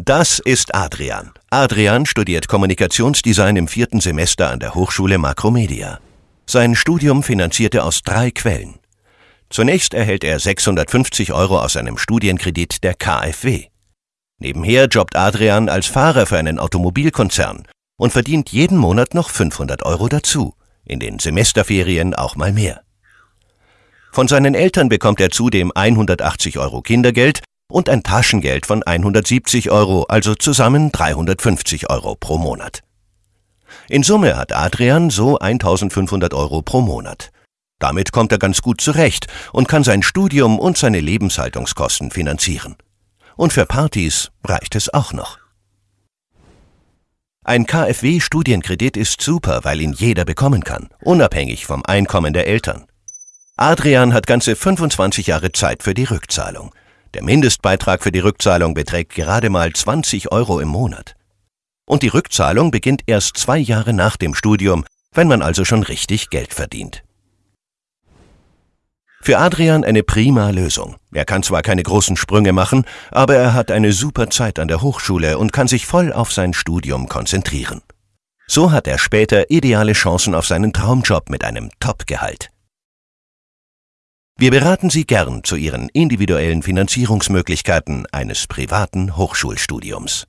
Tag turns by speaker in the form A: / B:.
A: Das ist Adrian. Adrian studiert Kommunikationsdesign im vierten Semester an der Hochschule Makromedia. Sein Studium finanziert er aus drei Quellen. Zunächst erhält er 650 Euro aus einem Studienkredit der KfW. Nebenher jobbt Adrian als Fahrer für einen Automobilkonzern und verdient jeden Monat noch 500 Euro dazu, in den Semesterferien auch mal mehr. Von seinen Eltern bekommt er zudem 180 Euro Kindergeld und ein Taschengeld von 170 Euro, also zusammen 350 Euro pro Monat. In Summe hat Adrian so 1500 Euro pro Monat. Damit kommt er ganz gut zurecht und kann sein Studium und seine Lebenshaltungskosten finanzieren. Und für Partys reicht es auch noch. Ein KfW-Studienkredit ist super, weil ihn jeder bekommen kann, unabhängig vom Einkommen der Eltern. Adrian hat ganze 25 Jahre Zeit für die Rückzahlung. Der Mindestbeitrag für die Rückzahlung beträgt gerade mal 20 Euro im Monat. Und die Rückzahlung beginnt erst zwei Jahre nach dem Studium, wenn man also schon richtig Geld verdient. Für Adrian eine prima Lösung. Er kann zwar keine großen Sprünge machen, aber er hat eine super Zeit an der Hochschule und kann sich voll auf sein Studium konzentrieren. So hat er später ideale Chancen auf seinen Traumjob mit einem Top-Gehalt. Wir beraten Sie gern zu Ihren individuellen Finanzierungsmöglichkeiten eines privaten Hochschulstudiums.